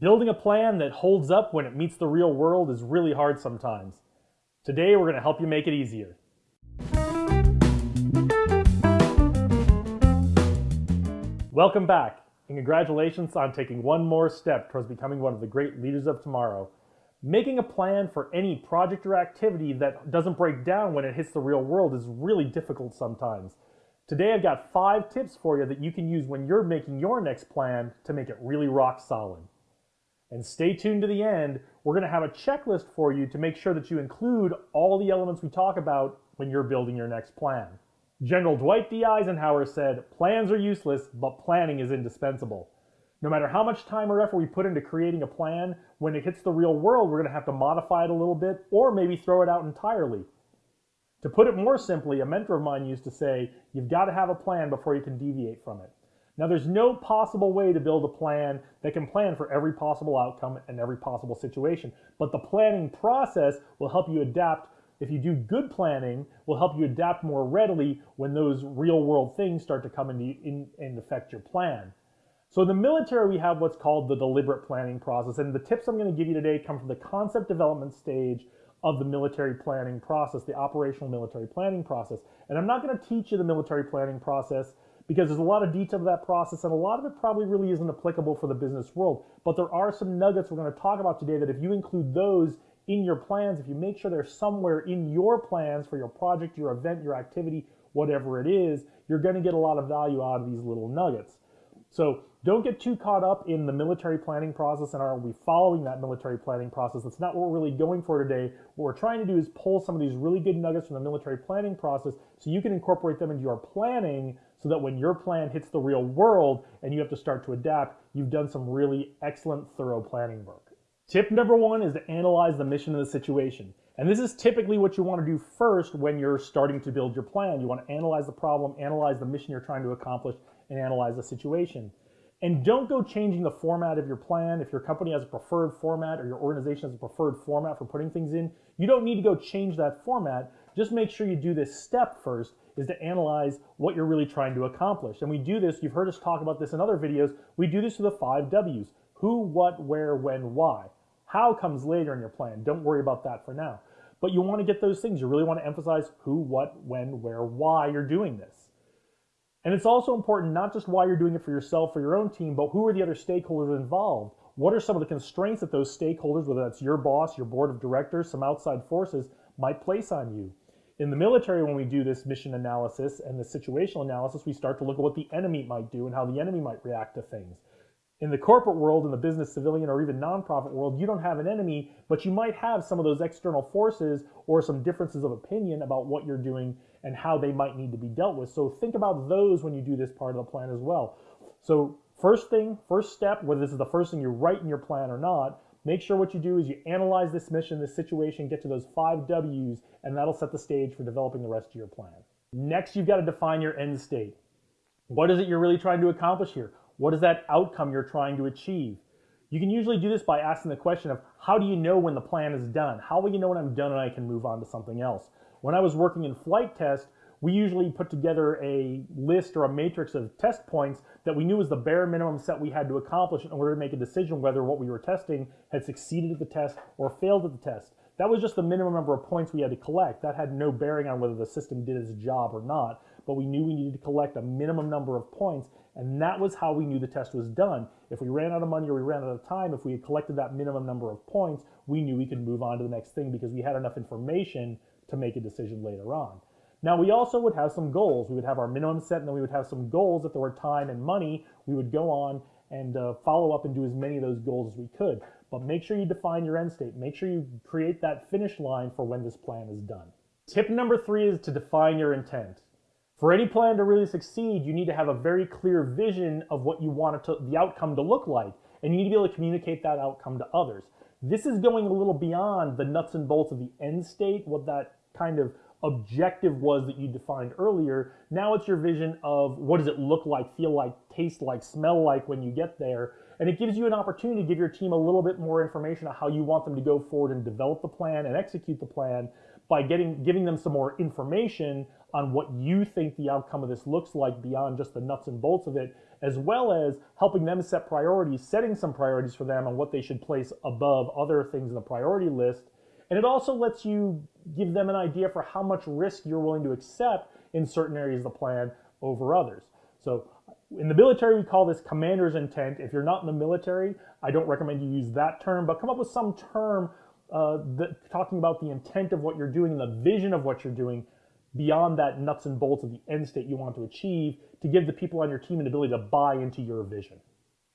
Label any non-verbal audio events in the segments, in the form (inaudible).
Building a plan that holds up when it meets the real world is really hard sometimes. Today, we're going to help you make it easier. Welcome back, and congratulations on taking one more step towards becoming one of the great leaders of tomorrow. Making a plan for any project or activity that doesn't break down when it hits the real world is really difficult sometimes. Today I've got five tips for you that you can use when you're making your next plan to make it really rock solid. And stay tuned to the end. We're going to have a checklist for you to make sure that you include all the elements we talk about when you're building your next plan. General Dwight D. Eisenhower said, plans are useless, but planning is indispensable. No matter how much time or effort we put into creating a plan, when it hits the real world, we're going to have to modify it a little bit or maybe throw it out entirely. To put it more simply, a mentor of mine used to say, you've got to have a plan before you can deviate from it. Now, there's no possible way to build a plan that can plan for every possible outcome and every possible situation, but the planning process will help you adapt. If you do good planning, will help you adapt more readily when those real world things start to come into, in, and affect your plan. So in the military, we have what's called the deliberate planning process, and the tips I'm going to give you today come from the concept development stage of the military planning process, the operational military planning process. And I'm not going to teach you the military planning process because there's a lot of detail to that process and a lot of it probably really isn't applicable for the business world. But there are some nuggets we're going to talk about today that if you include those in your plans, if you make sure they're somewhere in your plans for your project, your event, your activity, whatever it is, you're going to get a lot of value out of these little nuggets. So don't get too caught up in the military planning process and are we following that military planning process. That's not what we're really going for today. What we're trying to do is pull some of these really good nuggets from the military planning process so you can incorporate them into your planning so that when your plan hits the real world and you have to start to adapt, you've done some really excellent, thorough planning work. Tip number one is to analyze the mission of the situation. And this is typically what you want to do first when you're starting to build your plan. You want to analyze the problem, analyze the mission you're trying to accomplish, and analyze the situation. And don't go changing the format of your plan. If your company has a preferred format or your organization has a preferred format for putting things in, you don't need to go change that format. Just make sure you do this step first is to analyze what you're really trying to accomplish. And we do this, you've heard us talk about this in other videos, we do this with the five W's. Who, what, where, when, why. How comes later in your plan. Don't worry about that for now. But you want to get those things. You really want to emphasize who, what, when, where, why you're doing this. And it's also important not just why you're doing it for yourself or your own team, but who are the other stakeholders involved? What are some of the constraints that those stakeholders, whether that's your boss, your board of directors, some outside forces, might place on you? In the military, when we do this mission analysis and the situational analysis, we start to look at what the enemy might do and how the enemy might react to things. In the corporate world, in the business, civilian, or even nonprofit world, you don't have an enemy, but you might have some of those external forces or some differences of opinion about what you're doing and how they might need to be dealt with. So think about those when you do this part of the plan as well. So first thing, first step, whether this is the first thing you write in your plan or not, Make sure what you do is you analyze this mission, this situation, get to those five W's, and that'll set the stage for developing the rest of your plan. Next, you've got to define your end state. What is it you're really trying to accomplish here? What is that outcome you're trying to achieve? You can usually do this by asking the question of how do you know when the plan is done? How will you know when I'm done and I can move on to something else? When I was working in flight test, we usually put together a list or a matrix of test points that we knew was the bare minimum set we had to accomplish in order to make a decision whether what we were testing had succeeded at the test or failed at the test. That was just the minimum number of points we had to collect. That had no bearing on whether the system did its job or not, but we knew we needed to collect a minimum number of points, and that was how we knew the test was done. If we ran out of money or we ran out of time, if we had collected that minimum number of points, we knew we could move on to the next thing because we had enough information to make a decision later on. Now we also would have some goals. We would have our minimum set and then we would have some goals if there were time and money. We would go on and uh, follow up and do as many of those goals as we could. But make sure you define your end state. Make sure you create that finish line for when this plan is done. Tip number three is to define your intent. For any plan to really succeed, you need to have a very clear vision of what you want to, the outcome to look like, and you need to be able to communicate that outcome to others. This is going a little beyond the nuts and bolts of the end state, what that kind of objective was that you defined earlier. Now it's your vision of what does it look like, feel like, taste like, smell like when you get there. And it gives you an opportunity to give your team a little bit more information on how you want them to go forward and develop the plan and execute the plan by getting giving them some more information on what you think the outcome of this looks like beyond just the nuts and bolts of it. as well as helping them set priorities, setting some priorities for them on what they should place above other things in the priority list. And it also lets you give them an idea for how much risk you're willing to accept in certain areas of the plan over others. So in the military, we call this commander's intent. If you're not in the military, I don't recommend you use that term, but come up with some term uh, that, talking about the intent of what you're doing and the vision of what you're doing beyond that nuts and bolts of the end state you want to achieve to give the people on your team an ability to buy into your vision.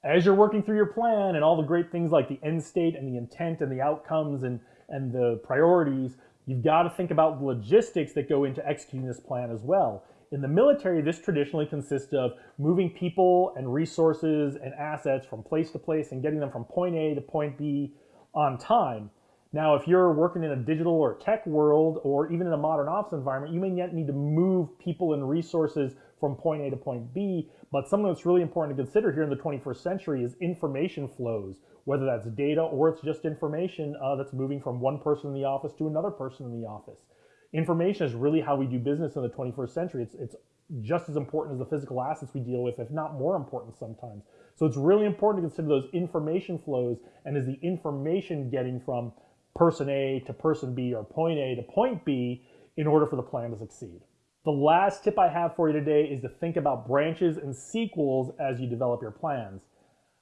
As you're working through your plan and all the great things like the end state and the intent and the outcomes and, and the priorities, you've got to think about the logistics that go into executing this plan as well. In the military, this traditionally consists of moving people and resources and assets from place to place and getting them from point A to point B on time. Now, if you're working in a digital or tech world or even in a modern office environment, you may yet need to move people and resources from point A to point B. But something that's really important to consider here in the 21st century is information flows, whether that's data or it's just information uh, that's moving from one person in the office to another person in the office information is really how we do business in the 21st century. It's, it's just as important as the physical assets we deal with, if not more important sometimes. So it's really important to consider those information flows and is the information getting from person A to person B or point A to point B in order for the plan to succeed. The last tip I have for you today is to think about branches and sequels as you develop your plans.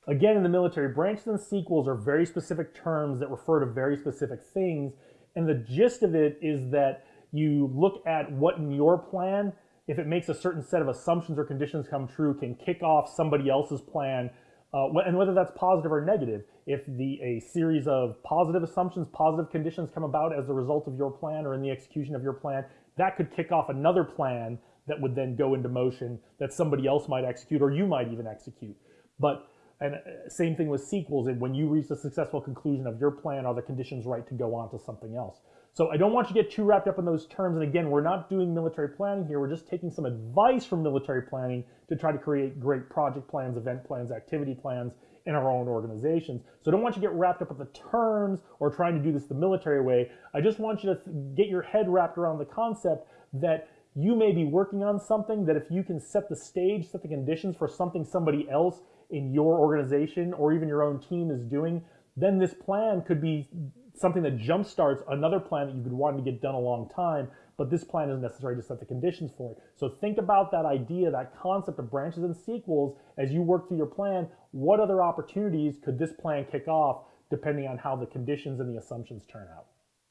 Again, in the military, branches and sequels are very specific terms that refer to very specific things. And the gist of it is that you look at what in your plan, if it makes a certain set of assumptions or conditions come true, can kick off somebody else's plan, uh, and whether that's positive or negative. If the a series of positive assumptions, positive conditions come about as a result of your plan or in the execution of your plan, that could kick off another plan that would then go into motion that somebody else might execute or you might even execute. But and uh, same thing with sequels. And when you reach the successful conclusion of your plan, are the conditions right to go on to something else? So I don't want you to get too wrapped up in those terms. And again, we're not doing military planning here. We're just taking some advice from military planning to try to create great project plans, event plans, activity plans in our own organizations. So I don't want you to get wrapped up with the terms or trying to do this the military way. I just want you to get your head wrapped around the concept that you may be working on something that if you can set the stage, set the conditions for something somebody else in your organization or even your own team is doing, then this plan could be something that jumpstarts another plan that you've been wanting to get done a long time, but this plan is necessary to set the conditions for it. So think about that idea, that concept of branches and sequels as you work through your plan. What other opportunities could this plan kick off depending on how the conditions and the assumptions turn out?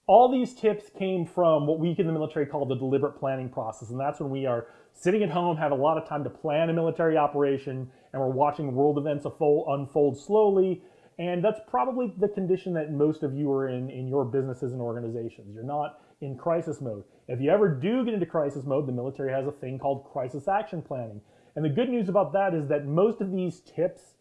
All these tips came from what we in the military call the deliberate planning process, and that's when we are sitting at home, have a lot of time to plan a military operation, and we're watching world events unfold slowly, and that's probably the condition that most of you are in in your businesses and organizations. You're not in crisis mode. If you ever do get into crisis mode, the military has a thing called crisis action planning. And the good news about that is that most of these tips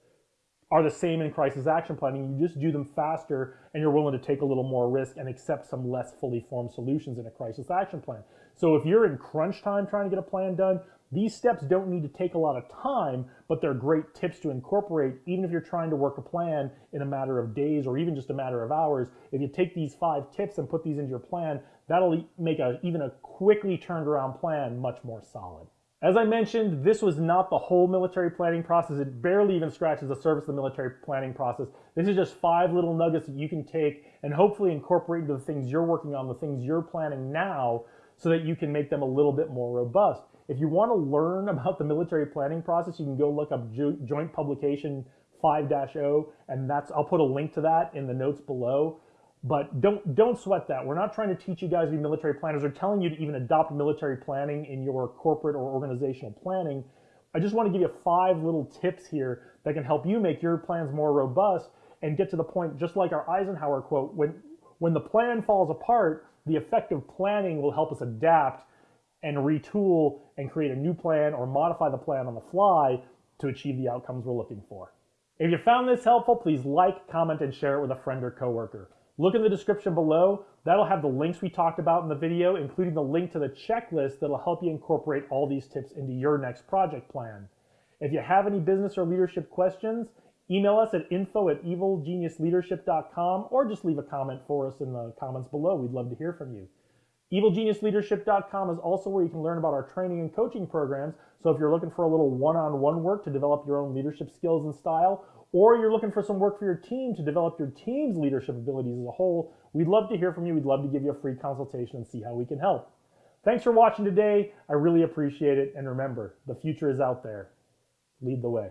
are the same in crisis action planning. You just do them faster and you're willing to take a little more risk and accept some less fully formed solutions in a crisis action plan. So if you're in crunch time trying to get a plan done, these steps don't need to take a lot of time, but they're great tips to incorporate even if you're trying to work a plan in a matter of days or even just a matter of hours. If you take these five tips and put these into your plan, that'll make a, even a quickly turned around plan much more solid. As I mentioned, this was not the whole military planning process. It barely even scratches the surface of the military planning process. This is just five little nuggets that you can take and hopefully incorporate into the things you're working on, the things you're planning now, so that you can make them a little bit more robust. If you want to learn (laughs) about the military planning process, you can go look up jo Joint Publication 5-0, and that's I'll put a link to that in the notes below. But don't don't sweat that. We're not trying to teach you guys to be military planners or telling you to even adopt military planning in your corporate or organizational planning. I just want to give you five little tips here that can help you make your plans more robust and get to the point, just like our Eisenhower quote, when when the plan falls apart, the effective planning will help us adapt and retool and create a new plan or modify the plan on the fly to achieve the outcomes we're looking for. If you found this helpful, please like, comment, and share it with a friend or coworker. Look in the description below. That'll have the links we talked about in the video, including the link to the checklist that'll help you incorporate all these tips into your next project plan. If you have any business or leadership questions, email us at info at evilgeniusleadership.com or just leave a comment for us in the comments below. We'd love to hear from you. EvilGeniusLeadership.com is also where you can learn about our training and coaching programs. So if you're looking for a little one-on-one work to develop your own leadership skills and style, or you're looking for some work for your team to develop your team's leadership abilities as a whole, we'd love to hear from you. We'd love to give you a free consultation and see how we can help. Thanks for watching today. I really appreciate it. And remember, the future is out there. Lead the way.